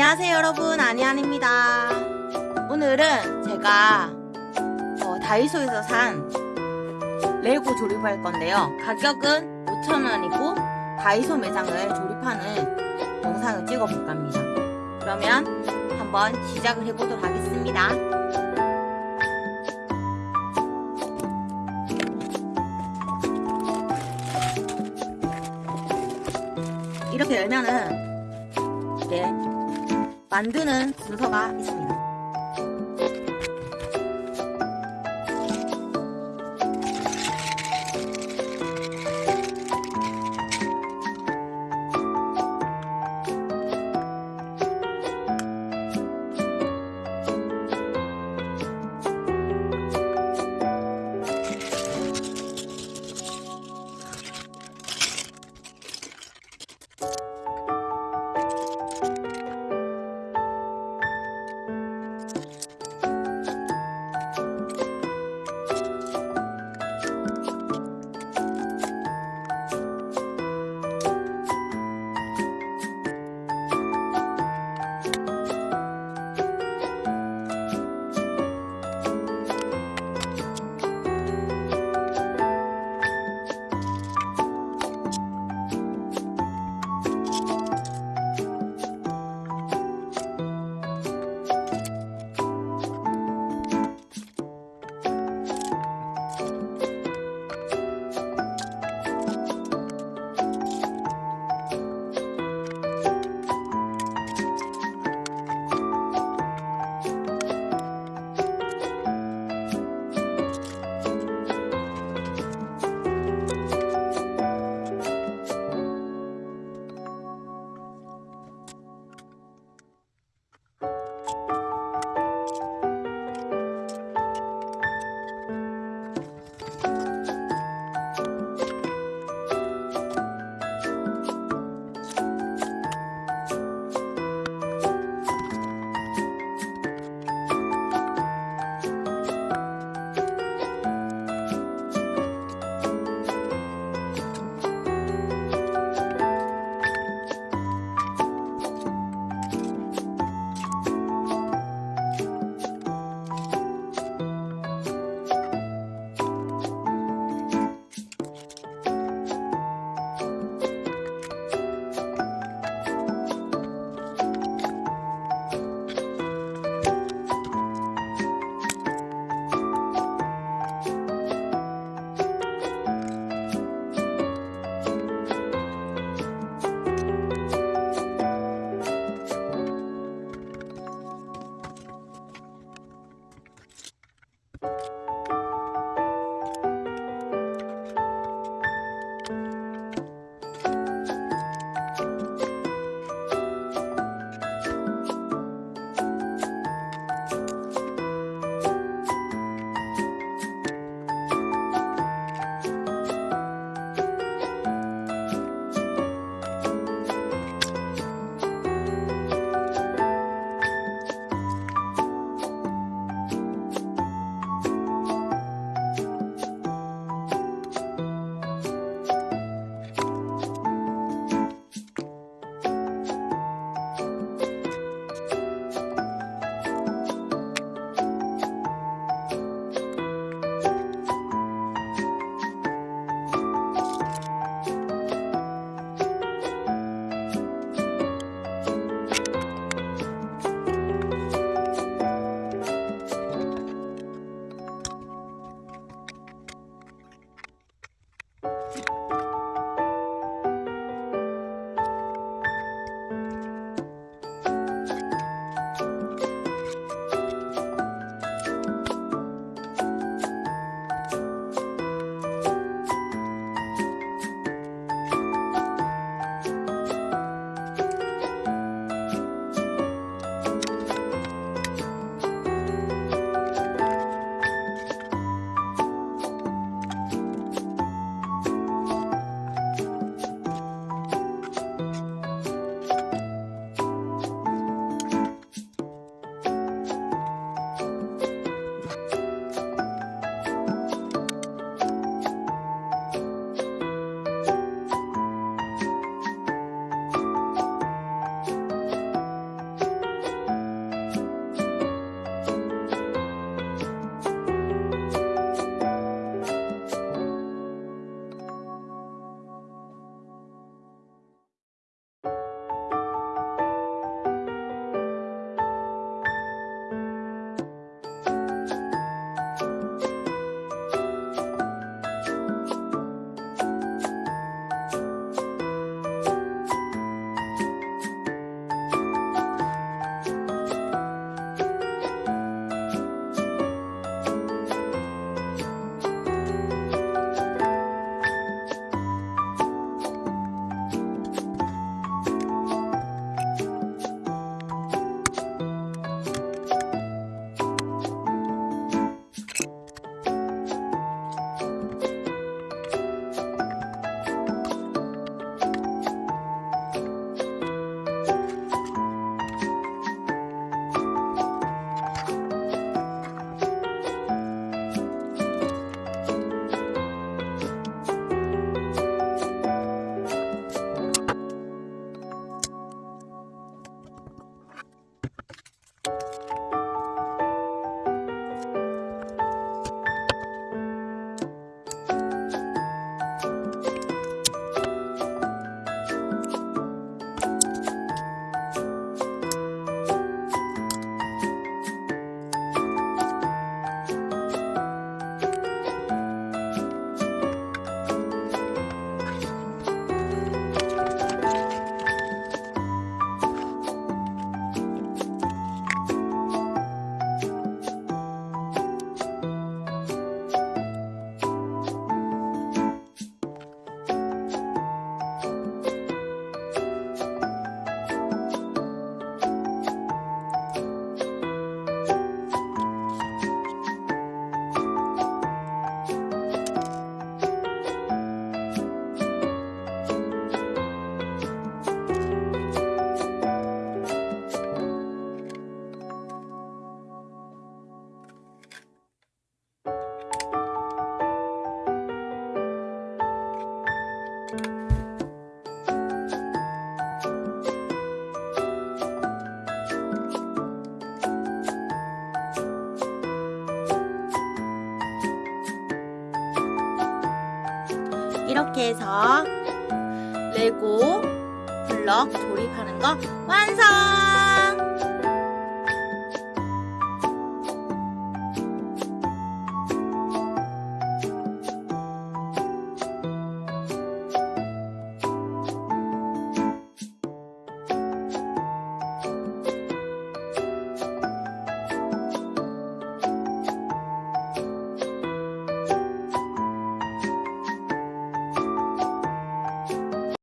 안녕하세요 여러분. 아니안입니다. 오늘은 제가 어, 다이소에서 산 레고 조립할 건데요. 가격은 5,000원이고 다이소 매장을 조립하는 영상을 찍어 볼까 합니다. 그러면 한번 시작을 해보도록 하겠습니다. 이렇게 열면은 이게 만드는 순서가 있습니다. 이렇게 해서 레고 블럭 조립하는 거 완성!